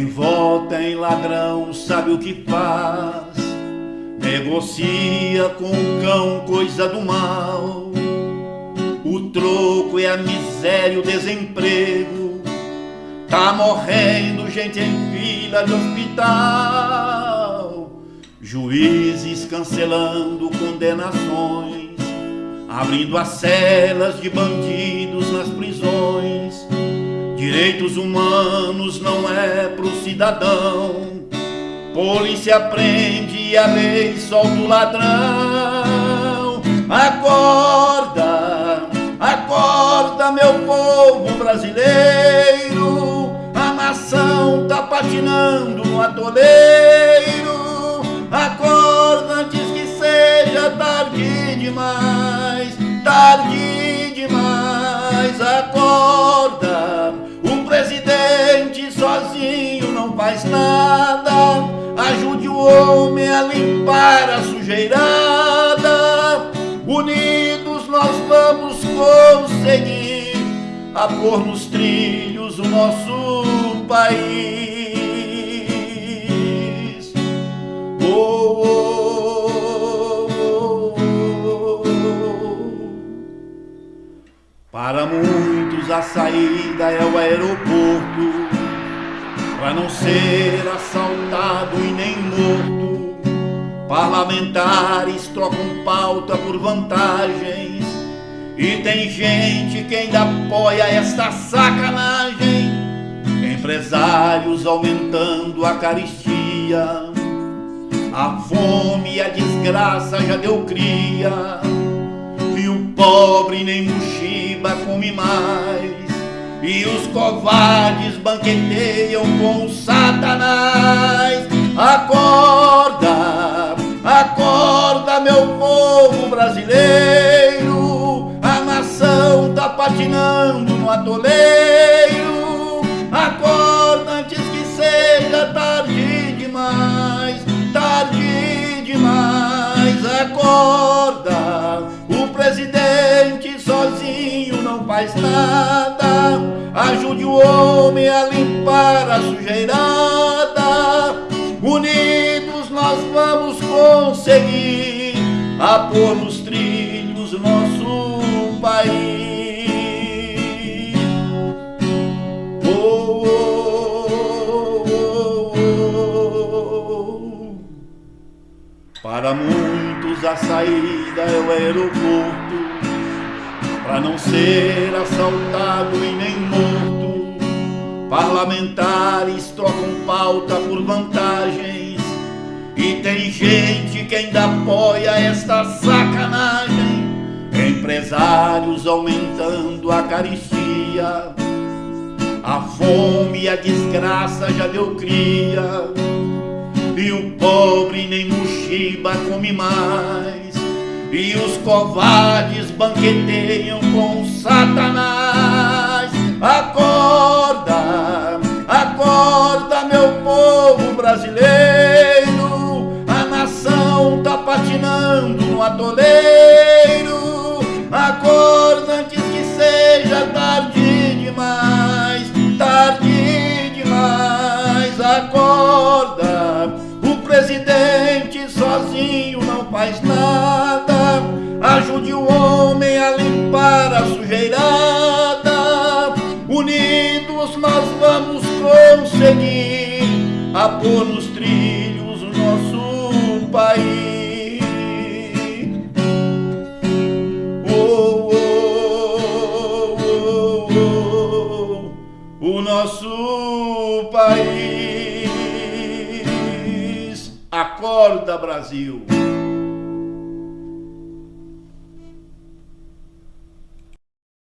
Quem vota em ladrão sabe o que faz, negocia com o cão coisa do mal. O troco é a miséria, o desemprego, tá morrendo gente em fila de hospital. Juízes cancelando condenações, abrindo as celas de bandidos nas prisões Direitos humanos não é pro cidadão. Polícia prende a lei solta o ladrão. Acorda, acorda, meu povo brasileiro. A nação tá patinando no atoleiro. Acorda antes que seja tarde demais, tarde Homem a limpar a sujeirada. Unidos nós vamos conseguir a pôr nos trilhos o nosso país. Oh, oh, oh, Para muitos a saída é o aeroporto para não ser assaltado. Parlamentares trocam pauta por vantagens e tem gente que ainda apoia esta sacanagem. Empresários aumentando a caristia, a fome e a desgraça já deu cria, e o pobre nem mochiba come mais. E os covardes banqueteiam com Satanás. Patinando no atoleiro. Acorda antes que seja tarde demais, tarde demais. Acorda, o presidente sozinho não faz nada ajude o homem a limpar a sujeirada. Unidos nós vamos conseguir a pôr nos trilhos nosso país. A saída é o aeroporto para não ser assaltado e nem morto. Parlamentares trocam pauta por vantagens e tem gente que ainda apoia esta sacanagem. Empresários aumentando a caristia, a fome e a desgraça já deu cria, e o pobre nem mochiba come mais. E os covardes banqueteiam com Satanás. Acorda, acorda, meu povo brasileiro. A nação tá patinando no atoleiro. Acorda antes que seja tarde demais, tarde demais. Acorda, sozinho não faz nada ajude o homem a limpar a sujeirada. Unidos nós vamos conseguir a pôr nos trilhos o nosso país. Oh, oh, oh, nosso país. Acorda, Brasil.